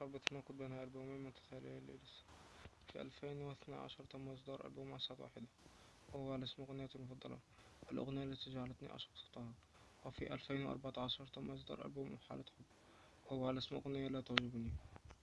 صعب التناقض بين ألبومين متتاليين ليلس في ألفين واثنا عشر تم إصدار ألبوم عسل واحدة وهو على اسم أغنيتي المفضلة. الأغنية التي جعلتني أعشق صوتها. وفي ألفين وأربعة عشر تم إصدار ألبوم حالة حب وهو على اسم أغنية لا تعجبني.